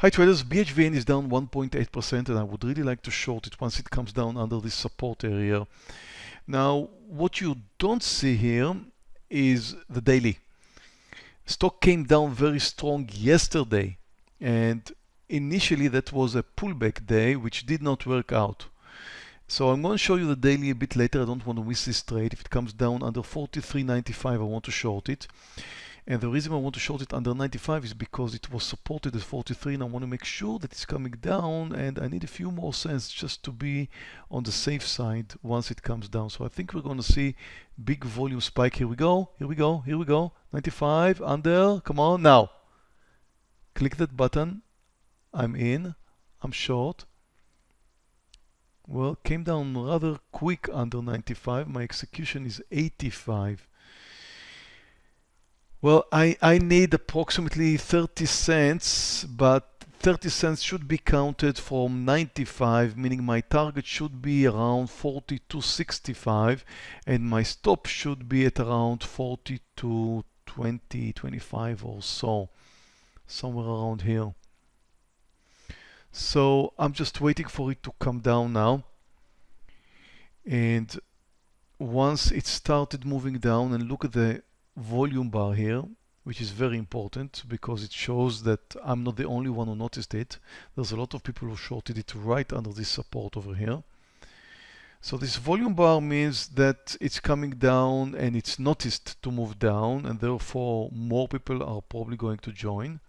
Hi traders, BHVN is down 1.8% and I would really like to short it once it comes down under this support area. Now, what you don't see here is the daily. Stock came down very strong yesterday and initially that was a pullback day which did not work out. So I'm going to show you the daily a bit later. I don't want to miss this trade. If it comes down under 43.95, I want to short it. And the reason I want to short it under 95 is because it was supported at 43 and I want to make sure that it's coming down and I need a few more cents just to be on the safe side once it comes down. So I think we're going to see big volume spike. Here we go, here we go, here we go. 95, under, come on, now. Click that button. I'm in, I'm short. Well, came down rather quick under 95. My execution is 85. Well, I, I need approximately 30 cents, but 30 cents should be counted from 95, meaning my target should be around 42.65 and my stop should be at around 42, 20, 25 or so, somewhere around here. So I'm just waiting for it to come down now. And once it started moving down and look at the volume bar here, which is very important because it shows that I'm not the only one who noticed it. There's a lot of people who shorted it right under this support over here. So this volume bar means that it's coming down and it's noticed to move down and therefore more people are probably going to join.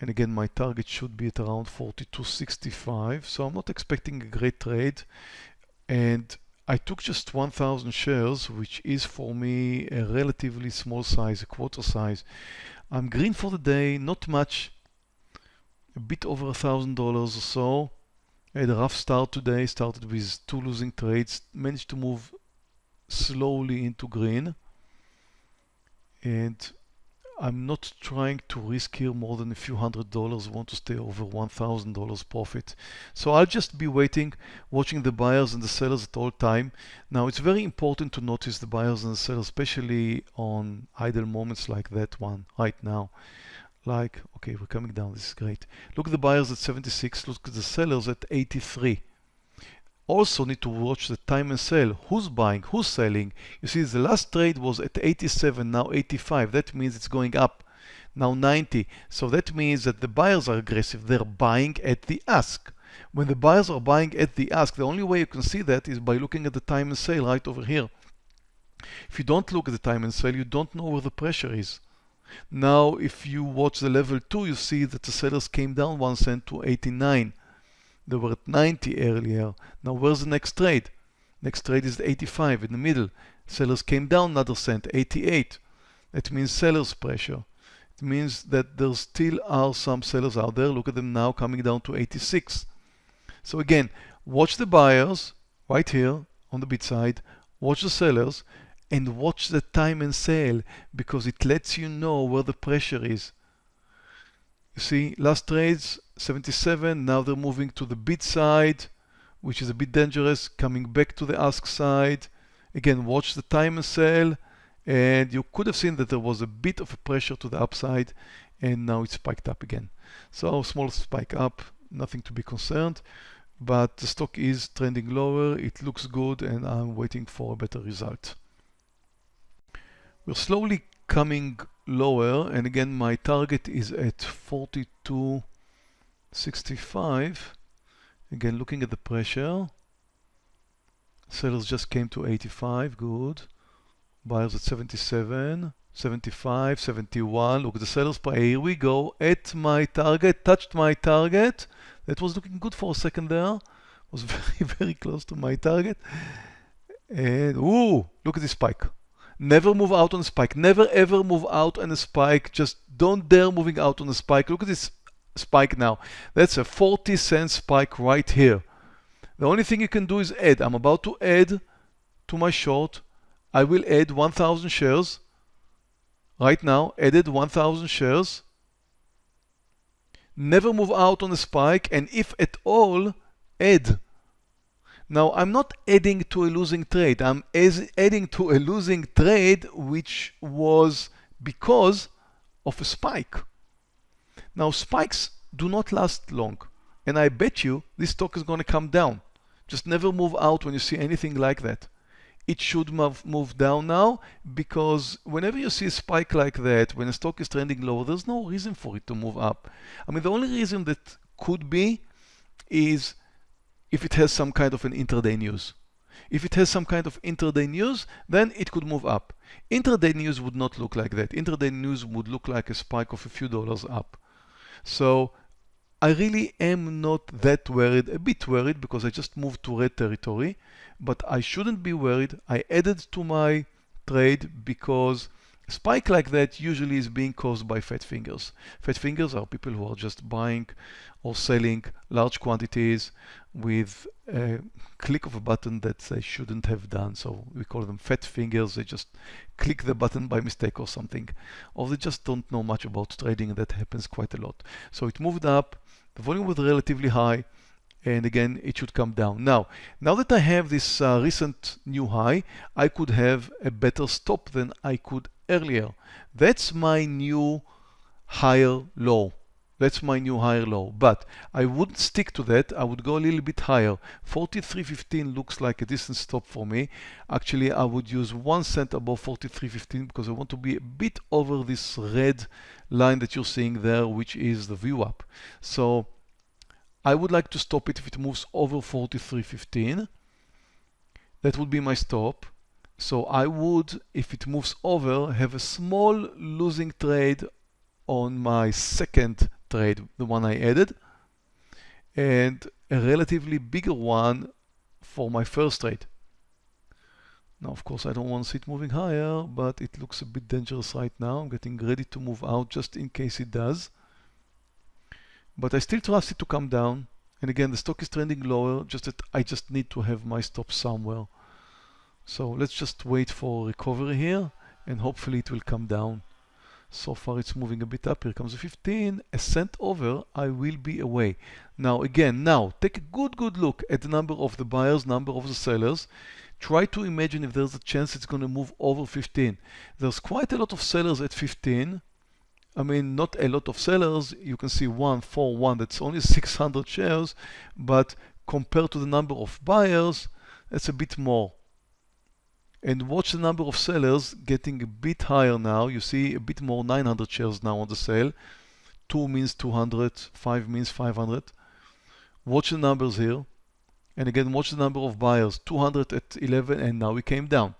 And again, my target should be at around 42.65. So I'm not expecting a great trade. And I took just 1,000 shares, which is for me a relatively small size, a quarter size. I'm green for the day, not much, a bit over a thousand dollars or so. I had a rough start today, started with two losing trades, managed to move slowly into green. And I'm not trying to risk here more than a few hundred dollars. I want to stay over $1,000 profit. So I'll just be waiting, watching the buyers and the sellers at all time. Now it's very important to notice the buyers and the sellers, especially on idle moments like that one right now. Like, okay, we're coming down. This is great. Look at the buyers at 76. Look at the sellers at 83 also need to watch the time and sell. Who's buying? Who's selling? You see, the last trade was at 87, now 85. That means it's going up. Now 90. So that means that the buyers are aggressive. They're buying at the ask. When the buyers are buying at the ask, the only way you can see that is by looking at the time and sale right over here. If you don't look at the time and sale, you don't know where the pressure is. Now, if you watch the level 2, you see that the sellers came down 1 cent to 89. They were at 90 earlier. Now where's the next trade? Next trade is 85 in the middle. Sellers came down another cent, 88. That means sellers pressure. It means that there still are some sellers out there. Look at them now coming down to 86. So again, watch the buyers right here on the bid side, watch the sellers, and watch the time and sale because it lets you know where the pressure is. You see, last trades 77, now they're moving to the bid side, which is a bit dangerous, coming back to the ask side. Again, watch the time and sell, and you could have seen that there was a bit of a pressure to the upside, and now it's spiked up again. So small spike up, nothing to be concerned, but the stock is trending lower, it looks good, and I'm waiting for a better result. We're slowly coming lower and again my target is at 42.65 again looking at the pressure. Sellers just came to 85 good. Buyers at 77 75 71 look at the sellers price. Here we go. At my target touched my target. That was looking good for a second there. Was very very close to my target. And ooh look at this spike. Never move out on a spike. Never ever move out on a spike. Just don't dare moving out on a spike. Look at this spike now. That's a 40 cent spike right here. The only thing you can do is add. I'm about to add to my short. I will add 1,000 shares. Right now, added 1,000 shares. Never move out on a spike and if at all, add now, I'm not adding to a losing trade. I'm adding to a losing trade which was because of a spike. Now spikes do not last long. And I bet you this stock is going to come down. Just never move out when you see anything like that. It should move, move down now because whenever you see a spike like that, when a stock is trending lower, there's no reason for it to move up. I mean, the only reason that could be is if it has some kind of an intraday news. If it has some kind of intraday news, then it could move up. Intraday news would not look like that. Intraday news would look like a spike of a few dollars up. So I really am not that worried, a bit worried because I just moved to red territory, but I shouldn't be worried. I added to my trade because spike like that usually is being caused by fat fingers. Fat fingers are people who are just buying or selling large quantities with a click of a button that they shouldn't have done. So we call them fat fingers. They just click the button by mistake or something. Or they just don't know much about trading. That happens quite a lot. So it moved up. The volume was relatively high and again it should come down. Now, now that I have this uh, recent new high, I could have a better stop than I could earlier. That's my new higher low. That's my new higher low. But I wouldn't stick to that. I would go a little bit higher. 43.15 looks like a decent stop for me. Actually, I would use one cent above 43.15 because I want to be a bit over this red line that you're seeing there, which is the VWAP. So I would like to stop it if it moves over 43.15. That would be my stop. So I would, if it moves over, have a small losing trade on my second trade, the one I added, and a relatively bigger one for my first trade. Now, of course, I don't want to see it moving higher, but it looks a bit dangerous right now. I'm getting ready to move out just in case it does. But I still trust it to come down. And again, the stock is trending lower, just that I just need to have my stop somewhere. So let's just wait for recovery here and hopefully it will come down. So far it's moving a bit up. Here comes a 15. A cent over, I will be away. Now again, now take a good, good look at the number of the buyers, number of the sellers. Try to imagine if there's a chance it's going to move over 15. There's quite a lot of sellers at 15. I mean, not a lot of sellers. You can see one, four, one. That's only 600 shares. But compared to the number of buyers, that's a bit more and watch the number of sellers getting a bit higher now. You see a bit more 900 shares now on the sale. 2 means 200, 5 means 500. Watch the numbers here. And again, watch the number of buyers. 200 at 11 and now we came down.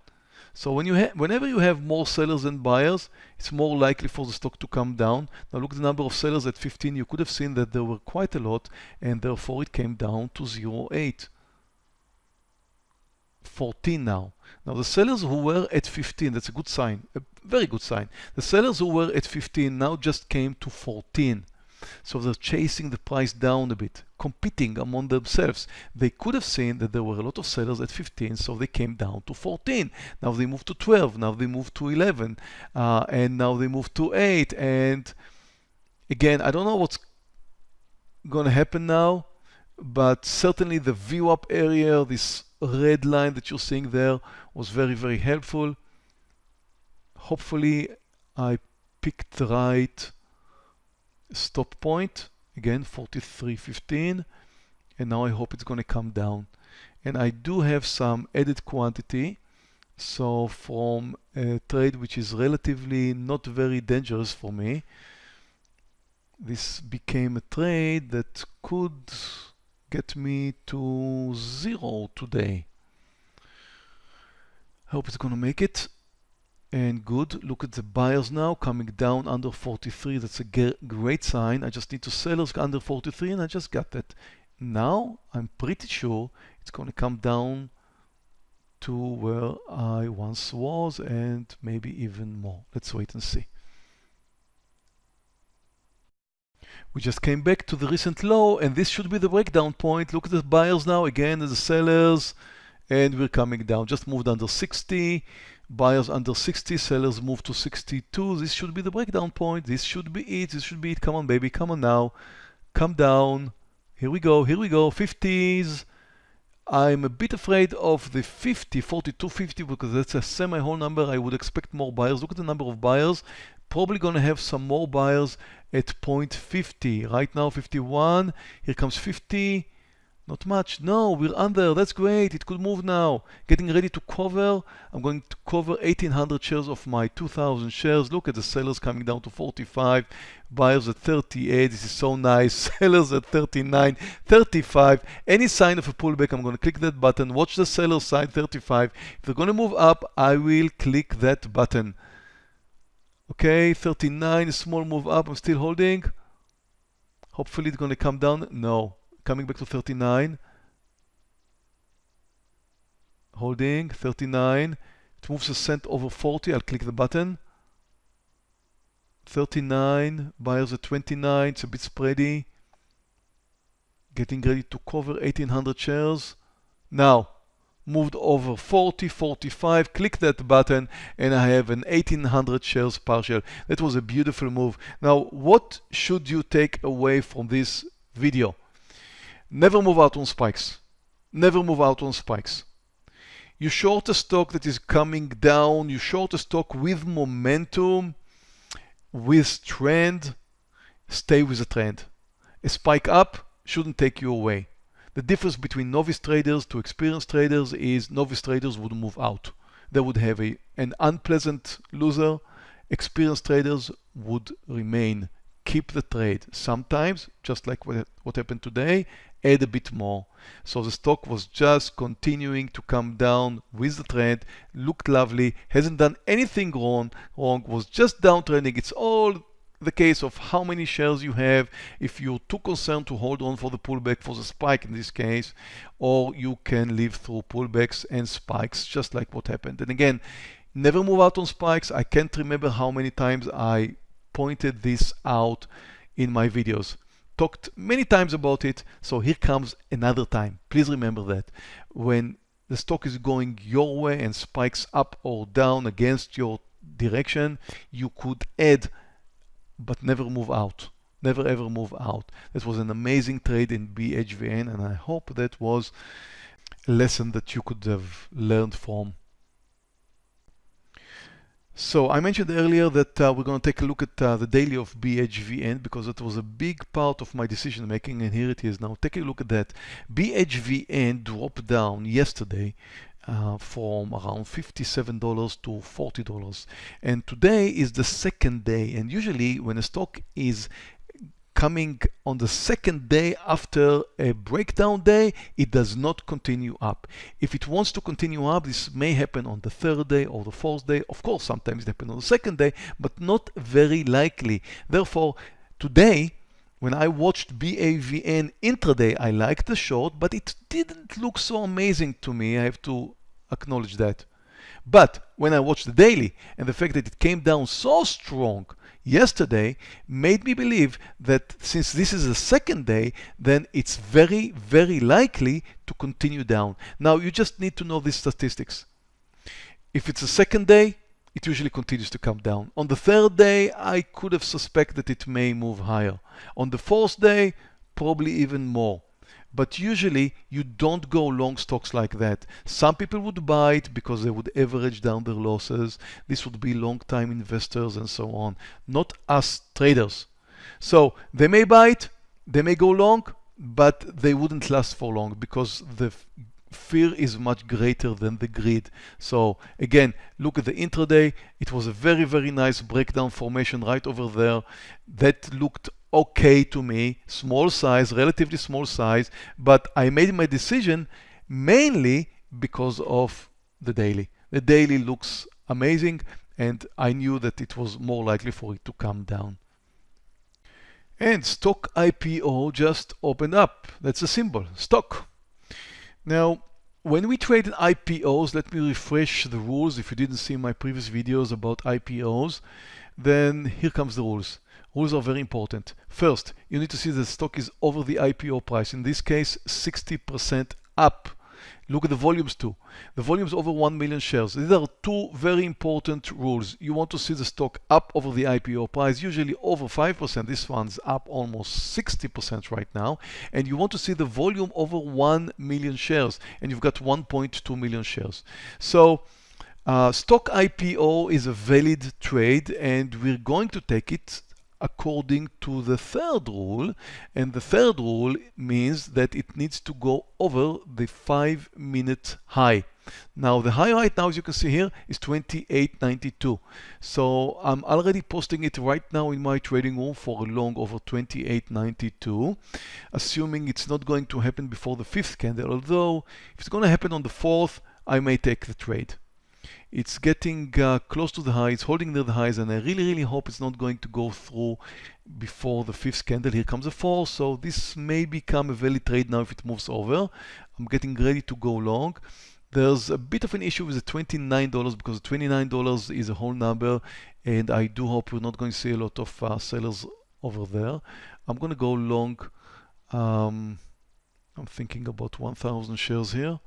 So when you whenever you have more sellers than buyers, it's more likely for the stock to come down. Now look at the number of sellers at 15. You could have seen that there were quite a lot and therefore it came down to 0.8. 14 now. Now the sellers who were at 15, that's a good sign, a very good sign. The sellers who were at 15 now just came to 14. So they're chasing the price down a bit, competing among themselves. They could have seen that there were a lot of sellers at 15, so they came down to 14. Now they moved to 12, now they moved to 11, uh, and now they moved to 8. And again, I don't know what's going to happen now, but certainly the VWAP area, this red line that you're seeing there was very, very helpful. Hopefully I picked the right stop point. Again, 43.15. And now I hope it's going to come down. And I do have some added quantity. So from a trade which is relatively not very dangerous for me, this became a trade that could get me to zero today. Hope it's gonna make it. And good, look at the buyers now coming down under 43. That's a great sign. I just need to sellers under 43 and I just got that. Now I'm pretty sure it's gonna come down to where I once was and maybe even more. Let's wait and see. We just came back to the recent low and this should be the breakdown point. Look at the buyers now, again the sellers, and we're coming down. Just moved under 60, buyers under 60, sellers moved to 62. This should be the breakdown point. This should be it. This should be it. Come on, baby. Come on now. Come down. Here we go. Here we go. 50s. I'm a bit afraid of the 50, 42, 50 because that's a semi-whole number. I would expect more buyers. Look at the number of buyers. Probably gonna have some more buyers at point 50. Right now 51, here comes 50, not much. No, we're under. That's great. It could move now. Getting ready to cover. I'm going to cover 1800 shares of my 2000 shares. Look at the sellers coming down to 45. Buyers at 38. This is so nice. Sellers at 39, 35. Any sign of a pullback, I'm going to click that button. Watch the seller side 35. If they're going to move up, I will click that button. Okay, 39, small move up. I'm still holding. Hopefully it's going to come down. No, coming back to 39. Holding, 39. It moves a cent over 40. I'll click the button. 39, buyers at 29. It's a bit spready. Getting ready to cover 1800 shares. Now, moved over 40, 45, click that button and I have an 1800 shares partial. That was a beautiful move. Now, what should you take away from this video? Never move out on spikes. Never move out on spikes. You short a stock that is coming down, you short a stock with momentum, with trend, stay with the trend. A spike up shouldn't take you away. The difference between novice traders to experienced traders is novice traders would move out. They would have a, an unpleasant loser. Experienced traders would remain, keep the trade. Sometimes, just like what, what happened today, add a bit more. So the stock was just continuing to come down with the trend, looked lovely, hasn't done anything wrong, wrong was just downtrending. It's all the case of how many shares you have, if you're too concerned to hold on for the pullback, for the spike in this case, or you can live through pullbacks and spikes, just like what happened. And again, never move out on spikes. I can't remember how many times I pointed this out in my videos talked many times about it. So here comes another time. Please remember that when the stock is going your way and spikes up or down against your direction, you could add, but never move out. Never ever move out. That was an amazing trade in BHVN, and I hope that was a lesson that you could have learned from. So I mentioned earlier that uh, we're going to take a look at uh, the daily of BHVN because it was a big part of my decision making and here it is now. Take a look at that. BHVN dropped down yesterday uh, from around $57 to $40 and today is the second day and usually when a stock is coming on the second day after a breakdown day, it does not continue up. If it wants to continue up, this may happen on the third day or the fourth day. Of course, sometimes it happens on the second day, but not very likely. Therefore, today, when I watched BHVN intraday, I liked the short, but it didn't look so amazing to me. I have to acknowledge that. But when I watched the daily and the fact that it came down so strong, yesterday made me believe that since this is the second day, then it's very, very likely to continue down. Now, you just need to know these statistics. If it's the second day, it usually continues to come down. On the third day, I could have suspected that it may move higher. On the fourth day, probably even more. But usually you don't go long stocks like that. Some people would buy it because they would average down their losses. This would be long time investors and so on, not us traders. So they may buy it, they may go long, but they wouldn't last for long because the fear is much greater than the greed. So again, look at the intraday. It was a very, very nice breakdown formation right over there that looked okay to me, small size, relatively small size, but I made my decision mainly because of the daily. The daily looks amazing and I knew that it was more likely for it to come down. And STOK IPO just opened up. That's a symbol, STOK. Now, when we trade in IPOs, let me refresh the rules. If you didn't see my previous videos about IPOs, then here comes the rules. Rules are very important. First, you need to see the stock is over the IPO price. In this case, 60% up. Look at the volumes too. The volumes over 1 million shares. These are two very important rules. You want to see the stock up over the IPO price, usually over 5%. This one's up almost 60% right now. And you want to see the volume over 1 million shares. And you've got 1.2 million shares. So Uh, STOK IPO is a valid trade and we're going to take it according to the third rule. And the third rule means that it needs to go over the five minute high. Now the high right now, as you can see here, is 28.92. So I'm already posting it right now in my trading room for a long over 28.92, assuming it's not going to happen before the fifth candle. Although if it's going to happen on the fourth, I may take the trade. It's getting uh, close to the highs, holding near the highs, and I really, really hope it's not going to go through before the fifth candle. Here comes a four, so this may become a valid trade now if it moves over. I'm getting ready to go long. There's a bit of an issue with the $29 because $29 is a whole number and I do hope we're not going to see a lot of uh, sellers over there. I'm going to go long. Um, I'm thinking about 1,000 shares here.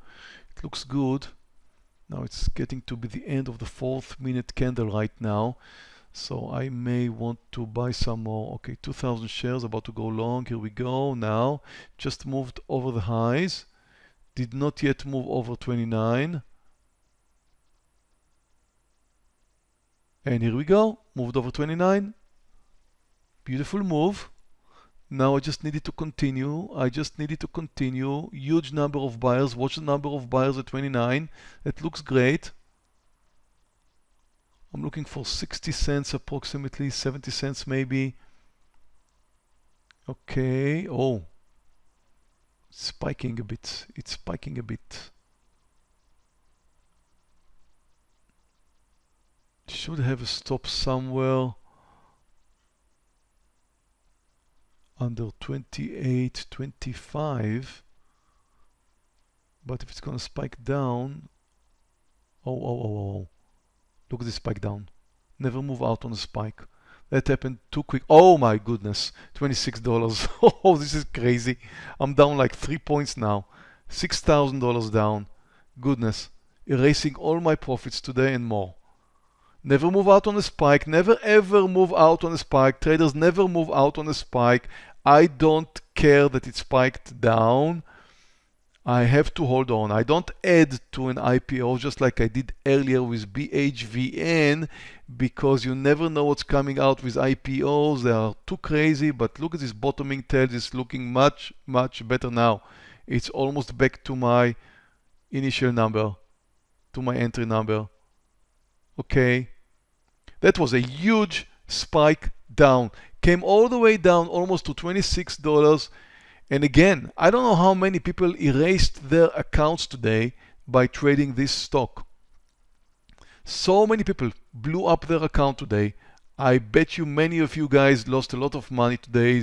It looks good. Now it's getting to be the end of the fourth minute candle right now. So I may want to buy some more. Okay, 2,000 shares about to go long. Here we go. Now just moved over the highs did not yet move over 29. And here we go, moved over 29. Beautiful move. Now I just needed to continue. I just needed to continue. Huge number of buyers. Watch the number of buyers at 29. It looks great. I'm looking for 60 cents approximately, 70 cents maybe. Okay. Oh, spiking a bit. It's spiking a bit. Should have a stop somewhere under 28, 25. But if it's gonna spike down, oh, oh, oh, oh, look at this spike down. Never move out on a spike. That happened too quick. Oh my goodness, $26. oh, this is crazy. I'm down like three points now. $6,000 down. Goodness. Erasing all my profits today and more. Never move out on a spike. Never ever move out on a spike. Traders never move out on a spike. I don't care that it spiked down. I have to hold on. I don't add to an IPO just like I did earlier with BHVN because you never know what's coming out with IPOs. They are too crazy, but look at this bottoming tail. It's looking much, much better now. It's almost back to my initial number, to my entry number. Okay. That was a huge spike down. Came all the way down almost to $26 and again, I don't know how many people erased their accounts today by trading this stock. So many people blew up their account today. I bet you many of you guys lost a lot of money today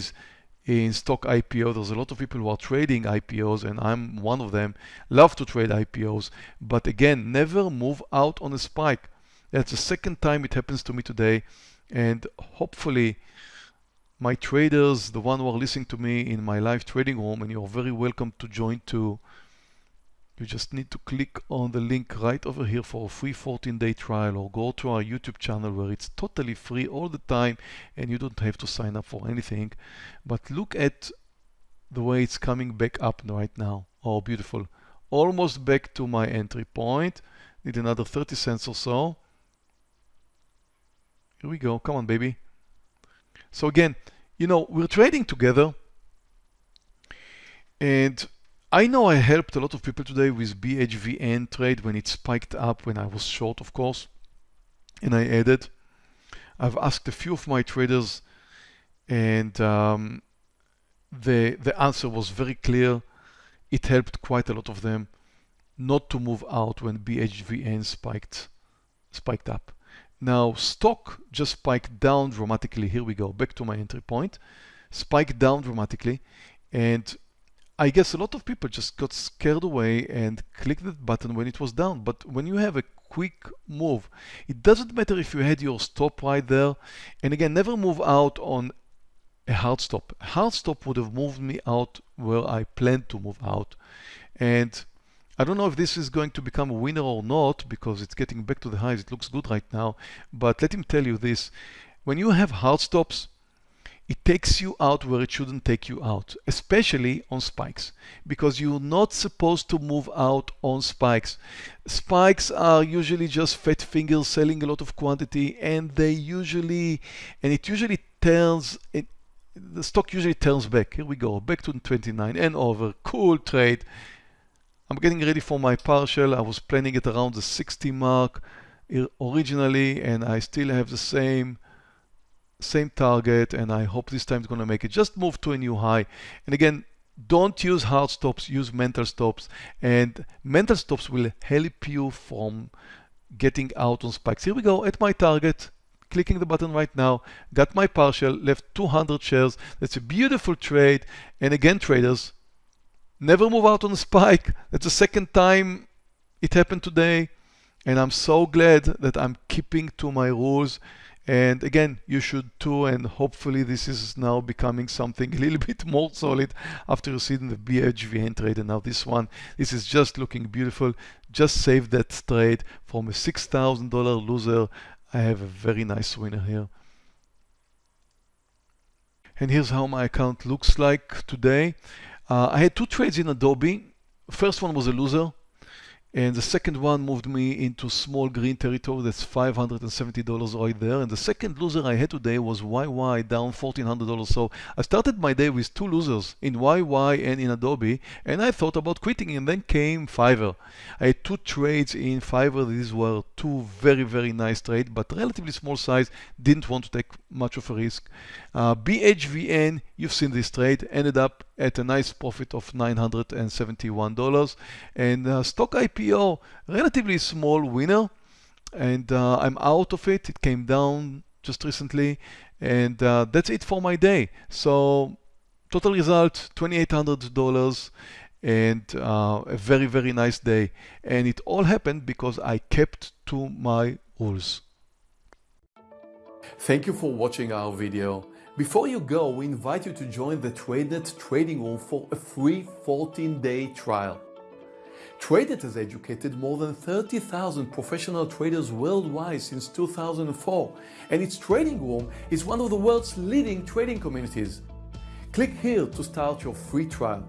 in STOK IPO. There's a lot of people who are trading IPOs and I'm one of them. Love to trade IPOs. But again, never move out on a spike. That's the second time it happens to me today. And hopefully my traders, the one who are listening to me in my live trading room, and you're very welcome to join too. You just need to click on the link right over here for a free 14-day trial or go to our YouTube channel where it's totally free all the time and you don't have to sign up for anything. But look at the way it's coming back up right now. Oh, beautiful. Almost back to my entry point. Need another 30 cents or so. Here we go. Come on, baby. So again, you know, we're trading together and I know I helped a lot of people today with BHVN trade when it spiked up when I was short, of course, and I added. I've asked a few of my traders and um, the, the answer was very clear. It helped quite a lot of them not to move out when BHVN spiked, spiked up. Now STOK just spiked down dramatically. Here we go, back to my entry point. Spiked down dramatically. And I guess a lot of people just got scared away and clicked that button when it was down. But when you have a quick move, it doesn't matter if you had your stop right there. And again, never move out on a hard stop. Hard stop would have moved me out where I planned to move out. And I don't know if this is going to become a winner or not because it's getting back to the highs. It looks good right now. But let him tell you this. When you have hard stops, it takes you out where it shouldn't take you out, especially on spikes, because you're not supposed to move out on spikes. Spikes are usually just fat fingers selling a lot of quantity, and they usually, and it usually turns, it, the stock usually turns back. Here we go, back to 29 and over, cool trade. I'm getting ready for my partial. I was planning it around the 60 mark originally, and I still have the same same target and I hope this time it's going to make it. Just move to a new high. And again, don't use hard stops, use mental stops. And mental stops will help you from getting out on spikes. Here we go at my target. Clicking the button right now, got my partial, left 200 shares. That's a beautiful trade. And again, traders, never move out on a spike. That's the second time it happened today. And I'm so glad that I'm keeping to my rules. And again, you should too, and hopefully this is now becoming something a little bit more solid after you see the BHVN trade. And now this one, this is just looking beautiful. Just save that trade from a $6,000 loser. I have a very nice winner here. And here's how my account looks like today. Uh, I had two trades in Adobe. First one was a loser. And the second one moved me into small green territory. That's $570 right there. And the second loser I had today was YY down $1,400. So I started my day with two losers in YY and in Adobe. And I thought about quitting. And then came Fiverr. I had two trades in Fiverr. These were two very, very nice trades, but relatively small size. Didn't want to take much of a risk. Uh, BHVN, you've seen this trade, ended up at a nice profit of $971. And uh, STOK IPO, relatively small winner. And uh, I'm out of it. It came down just recently. And uh, that's it for my day. So total result, $2,800 and uh, a very, very nice day. And it all happened because I kept to my rules. Thank you for watching our video. Before you go, we invite you to join the TradeNet trading room for a free 14-day trial. TradeNet has educated more than 30,000 professional traders worldwide since 2004, and its trading room is one of the world's leading trading communities. Click here to start your free trial.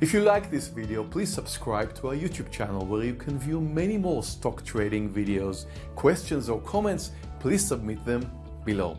If you like this video, please subscribe to our YouTube channel where you can view many more stock trading videos. Questions or comments, please submit them below.